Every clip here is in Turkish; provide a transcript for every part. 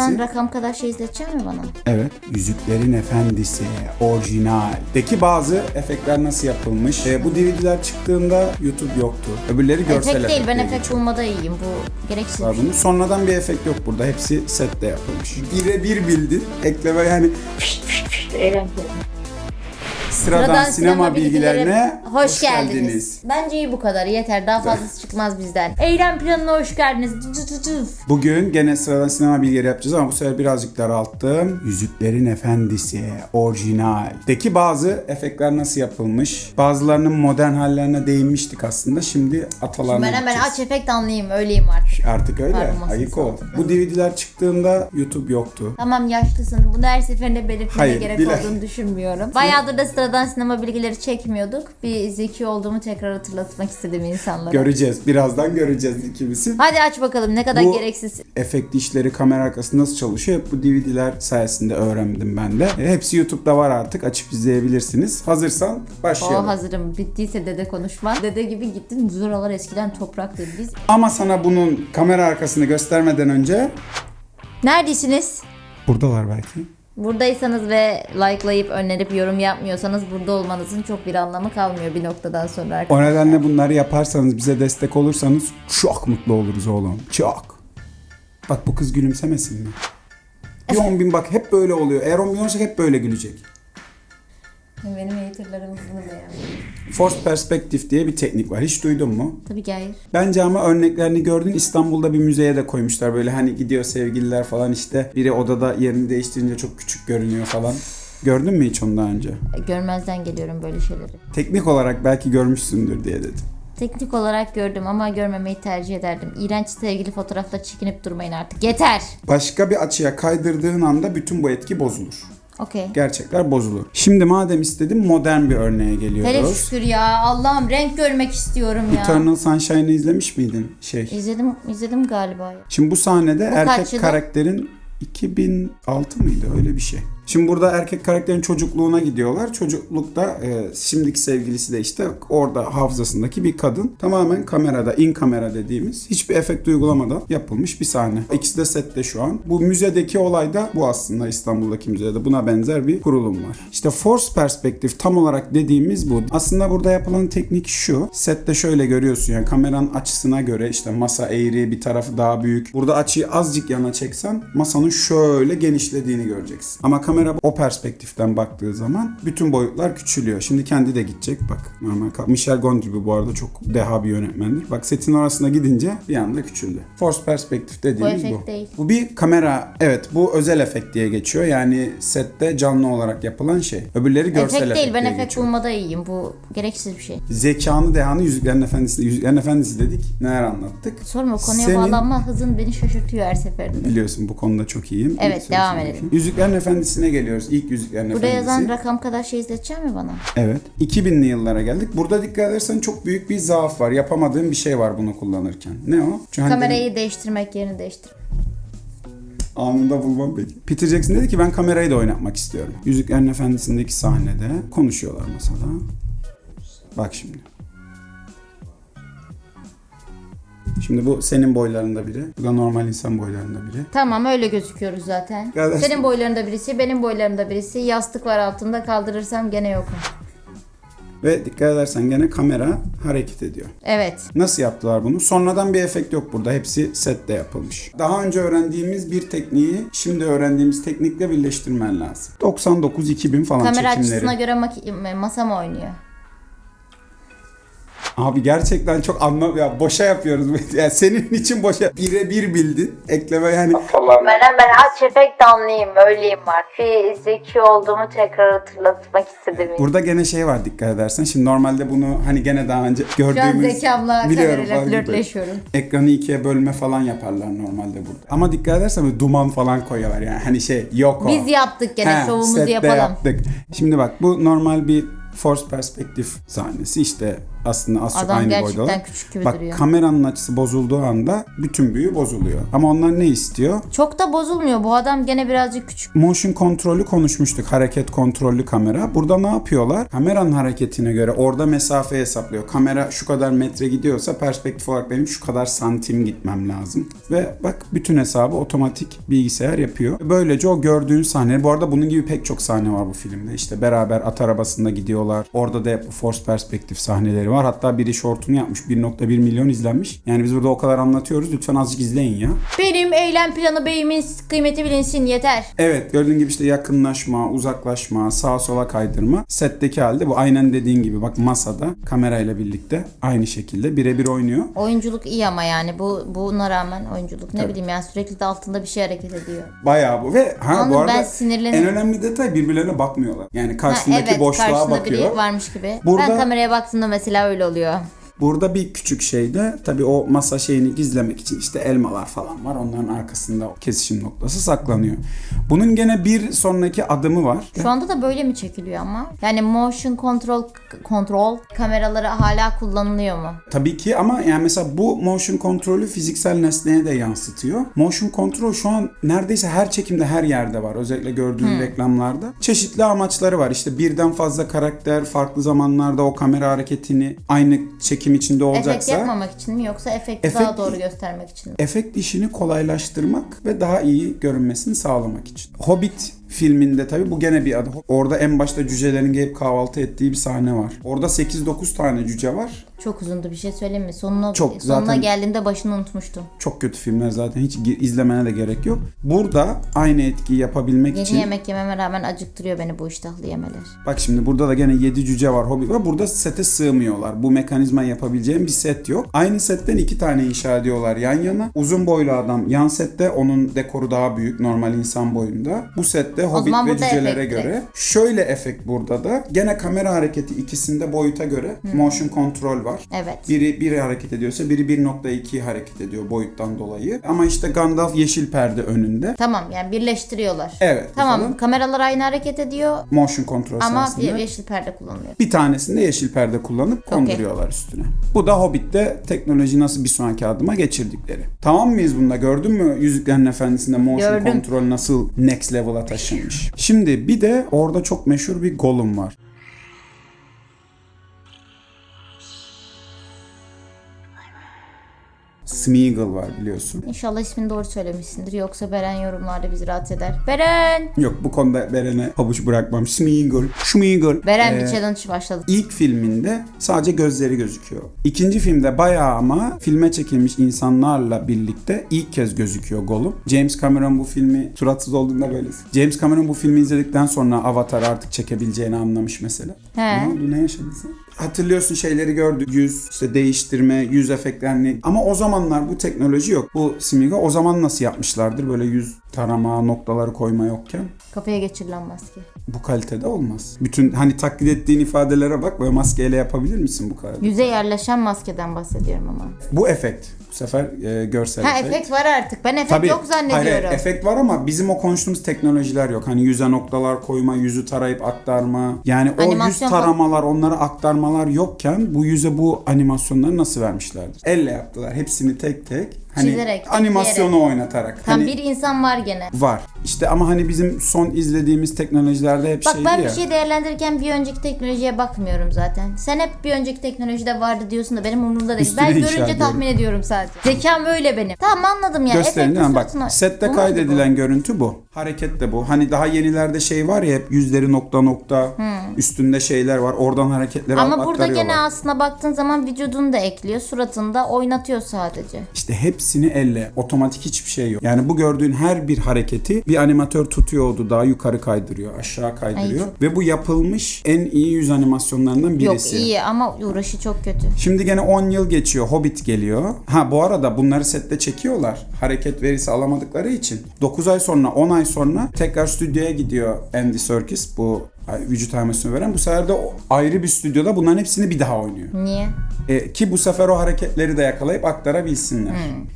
yazan rakam kadar şey izletecek mi bana? Evet. Yüzüklerin Efendisi orijinaldeki bazı efektler nasıl yapılmış? Ee, bu DVD'ler çıktığında YouTube yoktu. Öbürleri görsel Efekt değil ben efekt bulmada iyiyim. Bu gereksiz var bir şey. bunun. Sonradan bir efekt yok burada. Hepsi sette yapılmış. Bire bir bildin. Ekleme yani sıradan, sinema, bilgilerine hoş, geldiniz. Bence iyi bu kadar yeter daha fazlası çıkmaz bizden. Eylem planına hoş geldiniz. Bugün gene sıradan sinema bilgileri yapacağız ama bu sefer birazcık daralttım. Yüzüklerin Efendisi orijinaldeki bazı efektler nasıl yapılmış? Bazılarının modern hallerine değinmiştik aslında. Şimdi atalarına Ben hemen aç efekt anlayayım öyleyim artık. Artık öyle. Ayık ol. Bu DVD'ler çıktığında YouTube yoktu. Tamam yaşlısın. Bunu her seferinde belirtmeye Hayır, gerek bile- olduğunu düşünmüyorum. Bayağıdır da sıradan sinema bilgileri çekmiyorduk. Bir zeki olduğumu tekrar hatırlatmak istedim insanlara. Göreceğiz. Birazdan göreceğiz ikimizi. Hadi aç bakalım ne kadar Bu- gereksiz. efekt işleri, kamera arkası nasıl çalışıyor hep bu DVD'ler sayesinde öğrendim ben de. E, Hepsi YouTube'da var artık. Açıp izleyebilirsiniz. Hazırsan O başlayalım. hazırım. Bittiyse dede konuşma. Dede gibi gittin. Zuralar eskiden topraktı. Biz Ama sana bunun kamera arkasını göstermeden önce neredesiniz? buradalar belki. Buradaysanız ve likelayıp önerip yorum yapmıyorsanız burada olmanızın çok bir anlamı kalmıyor bir noktadan sonra. O arkadaşlar. nedenle bunları yaparsanız bize destek olursanız çok mutlu oluruz oğlum. Çok. Bak bu kız gülümsemesin mi? Bir 10 bin bak hep böyle oluyor. Eğer 10 bin olursa hep böyle gülecek. Benim haterlarım bunu. Force Perspective diye bir teknik var. Hiç duydun mu? Tabii ki hayır. Bence ama örneklerini gördün. İstanbul'da bir müzeye de koymuşlar. Böyle hani gidiyor sevgililer falan işte. Biri odada yerini değiştirince çok küçük görünüyor falan. Gördün mü hiç onu daha önce? Görmezden geliyorum böyle şeyleri. Teknik olarak belki görmüşsündür diye dedim. Teknik olarak gördüm ama görmemeyi tercih ederdim. İğrenç sevgili fotoğrafla çekinip durmayın artık. Yeter. Başka bir açıya kaydırdığın anda bütün bu etki bozulur. Okey. Gerçekler bozulur. Şimdi madem istedim modern bir örneğe Hele geliyoruz. şükür ya. Allah'ım renk görmek istiyorum ya. Eternal Sunshine'ı izlemiş miydin? Şey. İzledim, izledim galiba. Şimdi bu sahnede Bu erkek kaç yılı? karakterin 2006 mıydı öyle bir şey. Şimdi burada erkek karakterin çocukluğuna gidiyorlar. Çocuklukta e, şimdiki sevgilisi de işte orada hafızasındaki bir kadın. Tamamen kamerada, in kamera dediğimiz hiçbir efekt uygulamadan yapılmış bir sahne. İkisi de sette şu an. Bu müzedeki olay da bu aslında İstanbul'daki müzede. Buna benzer bir kurulum var. İşte force perspektif tam olarak dediğimiz bu. Aslında burada yapılan teknik şu. Sette şöyle görüyorsun yani kameranın açısına göre işte masa eğri bir tarafı daha büyük. Burada açıyı azıcık yana çeksen masanın şöyle genişlediğini göreceksin. Ama kamera o perspektiften baktığı zaman bütün boyutlar küçülüyor. Şimdi kendi de gidecek bak. Normal Michel Gondry bu arada çok deha bir yönetmendir. Bak setin arasına gidince bir anda küçüldü. Force perspektif dediğimiz bu. efekt değil. Bu bir kamera evet bu özel efekt diye geçiyor. Yani sette canlı olarak yapılan şey. Öbürleri görsel Efekt değil ben efekt geçiyor. bulmada iyiyim. Bu gereksiz bir şey. Zekanı dehanı Yüzüklerin Efendisi. Yüzüklerin Efendisi dedik. Neler anlattık? Sorma konuya Senin- bağlanma hızın beni şaşırtıyor her seferinde. Biliyorsun bu konuda çok iyiyim. Evet, devam edelim. Yüzüklerin Efendisi'ne geliyoruz. İlk Yüzüklerin Burada Efendisi. yazan rakam kadar şey izletecek mi bana? Evet. 2000'li yıllara geldik. Burada dikkat edersen çok büyük bir zaaf var. Yapamadığım bir şey var bunu kullanırken. Ne o? Çünkü hani Kamerayı değiştirmek yerini değiştir. dedim, anında bulmam peki. Peter Jackson dedi ki ben kamerayı da oynatmak istiyorum. Yüzüklerin Efendisi'ndeki sahnede konuşuyorlar masada. Bak şimdi. Şimdi bu senin boylarında biri. Bu da normal insan boylarında biri. Tamam öyle gözüküyoruz zaten. Kardeşim. Senin boylarında birisi, benim boylarımda birisi. Yastık var altında kaldırırsam gene yokum. Ve dikkat edersen gene kamera hareket ediyor. Evet. Nasıl yaptılar bunu? Sonradan bir efekt yok burada. Hepsi sette yapılmış. Daha önce öğrendiğimiz bir tekniği şimdi öğrendiğimiz teknikle birleştirmen lazım. 99-2000 falan Kamera çekimleri. açısına göre mak- masa mı oynuyor? Abi gerçekten çok anlam ya boşa yapıyoruz. yani senin için boşa. Bire bir bildin. Ekleme yani. Ben hemen aç efekt anlayayım öyleyim var. Bir zeki olduğumu tekrar hatırlatmak istedim. Burada gene şey var dikkat edersen. Şimdi normalde bunu hani gene daha önce Şu an gördüğümüz zekamla Biliyorum, kamerayla flörtleşiyorum. ekranı ikiye bölme falan yaparlar normalde burada. Ama dikkat edersen böyle duman falan koyuyorlar yani. Hani şey yok o. Biz yaptık gene He, şovumuzu yapalım. yaptık. Şimdi bak bu normal bir force perspektif sahnesi işte aslında az çok Adam aynı gerçekten boydalar. küçük gibi Bak duruyor. kameranın açısı bozulduğu anda bütün büyü bozuluyor. Ama onlar ne istiyor? Çok da bozulmuyor. Bu adam gene birazcık küçük. Motion kontrolü konuşmuştuk. Hareket kontrollü kamera. Burada ne yapıyorlar? Kameranın hareketine göre orada mesafe hesaplıyor. Kamera şu kadar metre gidiyorsa perspektif olarak benim şu kadar santim gitmem lazım. Ve bak bütün hesabı otomatik bilgisayar yapıyor. Böylece o gördüğün sahne. Bu arada bunun gibi pek çok sahne var bu filmde. İşte beraber at arabasında gidiyorlar. Orada da hep force perspektif sahneleri var. Hatta biri shortunu yapmış. 1.1 milyon izlenmiş. Yani biz burada o kadar anlatıyoruz. Lütfen azıcık izleyin ya. Benim eylem planı beyimin kıymeti bilinsin yeter. Evet gördüğün gibi işte yakınlaşma, uzaklaşma, sağa sola kaydırma. Setteki halde bu aynen dediğin gibi bak masada kamerayla birlikte aynı şekilde birebir oynuyor. Oyunculuk iyi ama yani bu buna rağmen oyunculuk ne Tabii. bileyim yani sürekli de altında bir şey hareket ediyor. Bayağı bu ve ha Anladım, bu arada ben en önemli detay birbirlerine bakmıyorlar. Yani Ha, karşısındaki evet boşluğa karşında bakıyor. biri varmış gibi. Burada- Ben kameraya baktığımda mesela öyle oluyor. Burada bir küçük şeyde tabii o masa şeyini gizlemek için işte elmalar falan var. Onların arkasında kesişim noktası saklanıyor. Bunun gene bir sonraki adımı var. Şu anda da böyle mi çekiliyor ama? Yani motion control kontrol kameraları hala kullanılıyor mu? Tabii ki ama yani mesela bu motion kontrolü fiziksel nesneye de yansıtıyor. Motion kontrol şu an neredeyse her çekimde her yerde var. Özellikle gördüğün reklamlarda. Çeşitli amaçları var. İşte birden fazla karakter farklı zamanlarda o kamera hareketini aynı çekim içinde Efekt olacaksa yapmamak için mi yoksa efekti Efekt- daha doğru göstermek için mi? efekt işini kolaylaştırmak ve daha iyi görünmesini sağlamak için. Hobbit filminde tabii bu gene bir adı. Orada en başta cücelerin gelip kahvaltı ettiği bir sahne var. Orada 8-9 tane cüce var. Çok uzundu bir şey söyleyeyim mi? Sonuna, Çok, sonuna zaten- geldiğimde başını unutmuştum. Çok kötü filmler zaten hiç izlemene de gerek yok. Burada aynı etkiyi yapabilmek Yeni için yemek yememe rağmen acıktırıyor beni bu iştahlı yemeler. bak şimdi burada da gene 7 cüce var hobi var. Burada sete sığmıyorlar. Bu mekanizma yapabileceğim bir set yok. Aynı setten iki tane inşa ediyorlar yan yana. Uzun boylu adam yan sette onun dekoru daha büyük normal insan boyunda. Bu sette hobbit zaman ve cücelere göre. Şöyle efekt burada da gene kamera hareketi ikisinde boyuta göre motion kontrol var. Evet. Biri biri hareket ediyorsa biri 1.2 hareket ediyor boyuttan dolayı. Ama işte Gandalf yeşil perde önünde. Tamam yani birleştiriyorlar. Evet. Tamam falan. kameralar aynı hareket ediyor Motion kontrol ama bir yeşil perde kullanılıyor. Bir tanesinde yeşil perde kullanıp konduruyorlar üstüne. Bu da Hobbit'te teknoloji nasıl bir sonraki adıma geçirdikleri. Tamam mıyız bunda? Gördün mü Yüzüklerin Efendisi'nde motion Gördüm. kontrol nasıl next level'a taşınmış? Şimdi bir de orada çok meşhur bir Gollum var. Smeagol var biliyorsun. İnşallah ismini doğru söylemişsindir yoksa Beren yorumlarda bizi rahatsız eder. Beren! Yok bu konuda Beren'e pabuç bırakmam. Smeagol. Smeagol. Beren Ee, bir challenge başladı. İlk filminde sadece gözleri gözüküyor. İkinci filmde bayağı ama filme çekilmiş insanlarla birlikte ilk kez gözüküyor Gollum. James Cameron bu filmi suratsız olduğunda böyle. James Cameron bu filmi izledikten sonra Avatar artık çekebileceğini anlamış mesela. He. Ne oldu? Ne yaşadın sen? Hatırlıyorsun şeyleri gördük. Yüz, işte değiştirme, yüz efektlerini. Ama o zamanlar bu teknoloji yok. Bu Smiga o zaman nasıl yapmışlardır? Böyle yüz tarama, noktaları koyma yokken. Kafaya geçirilen maske. Bu kalitede olmaz. Bütün hani taklit ettiğin ifadelere bak böyle maskeyle yapabilir misin bu kadar? Yüze yerleşen maskeden bahsediyorum ama. Bu efekt. Bu sefer e, görsel Ha efekt. efekt var artık. Ben efekt Tabii, yok zannediyorum. Hayır, efekt var ama bizim o konuştuğumuz teknolojiler yok. Hani yüze noktalar koyma, yüzü tarayıp aktarma. Yani o Animasyon yüz falan- taramalar, onları aktarmalar yokken bu yüze bu animasyonları nasıl vermişlerdir? Elle yaptılar. Hepsini tek tek. Hani Çizerek, animasyonu oynatarak. Tam hani bir insan var gene. var. İşte ama hani bizim son izlediğimiz teknolojilerde hep Bak şeydi ben ya. bir şey değerlendirirken bir önceki teknolojiye bakmıyorum zaten. Sen hep bir önceki teknolojide vardı diyorsun da benim umurumda değil. Üstüne ben inşa görünce ediyorum. tahmin ediyorum sadece. Zekam öyle benim. Tamam anladım ya. Gösterin değil mi? Bak suratına- sette Bu muydu kaydedilen görüntü bu. Hareket de bu. Hani daha yenilerde şey var ya hep yüzleri nokta nokta üstünde şeyler var. Oradan hareketleri bu? Ama burada gene aslında baktığın zaman vücudunu da ekliyor. Suratını da oynatıyor sadece. İşte hepsini elle. Otomatik hiçbir şey yok. Yani bu gördüğün her bir hareketi bir animatör tutuyordu. Daha yukarı kaydırıyor, aşağı kaydırıyor. Ay, Ve bu yapılmış en iyi yüz animasyonlarından birisi. Yok iyi ama uğraşı çok kötü. Şimdi gene 10 yıl geçiyor. Hobbit geliyor. Ha bu arada bunları sette çekiyorlar. Hareket verisi alamadıkları için. 9 ay sonra 10 ay sonra tekrar stüdyoya gidiyor Andy Serkis bu vücut animasyonu veren. Bu sefer de ayrı bir stüdyoda bunların hepsini bir daha oynuyor. Niye? E, ki bu sefer o hareketleri de yakalayıp aktarabilsinler.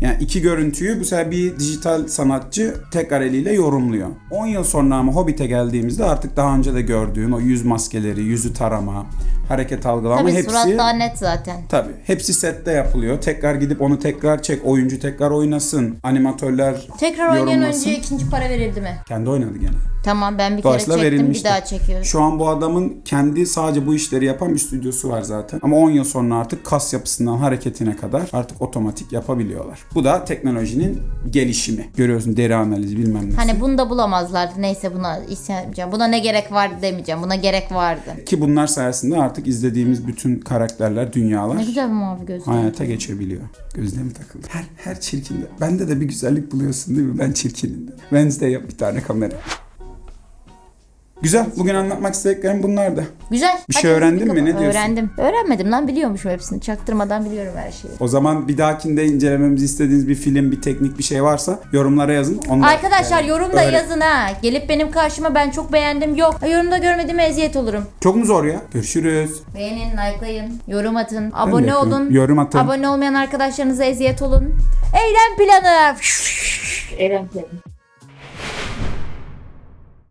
Yani iki görüntüyü bu sefer bir dijital sanatçı tekrar eliyle yorumluyor. 10 yıl sonra ama Hobbit'e geldiğimizde artık daha önce de gördüğün o yüz maskeleri, yüzü tarama, hareket algılama Tabii hepsi surat daha net zaten. Tabii. Hepsi sette yapılıyor. Tekrar gidip onu tekrar çek. Oyuncu tekrar oynasın. Animatörler Tekrar oynayan oyuncuya ikinci para verildi mi? Kendi oynadı gene. Tamam ben bir kere çektim bir verilmiştir. daha çekiyorum. Şu an bu adamın kendi sadece bu işleri yapan bir stüdyosu var zaten. Ama 10 yıl sonra artık kas yapısından hareketine kadar artık otomatik yapabiliyorlar. Bu da teknolojinin gelişimi. Görüyorsun deri analizi bilmem ne. Hani bunu da bulamazlardı. Neyse buna isyan etmeyeceğim. Buna ne gerek vardı demeyeceğim. Buna gerek vardı. Ki bunlar sayesinde artık izlediğimiz bütün karakterler, dünyalar Ne güzel bir mavi gözlü. hayata geçebiliyor. Gözlerime takıldı. Her, her çirkinde. Bende de bir güzellik buluyorsun değil mi? Ben çirkinim. Wednesday yap bir tane kamera. Güzel. Bugün anlatmak istediklerim bunlardı. Güzel. Bir Hadi şey öğrendin mi? Ne diyorsun? Öğrendim. Öğrenmedim lan biliyormuşum hepsini. Çaktırmadan biliyorum her şeyi. O zaman bir dahakinde incelememizi istediğiniz bir film, bir teknik bir şey varsa yorumlara yazın. Onu da- Arkadaşlar yani yorumda öğren- yazın ha. Gelip benim karşıma ben çok beğendim. Yok. Yorumda görmediğime eziyet olurum. Çok mu zor ya? Görüşürüz. Beğenin, likelayın, yorum atın, abone olun. Yorum atın. Abone olmayan arkadaşlarınıza eziyet olun. Eylem planı. Eylem planı.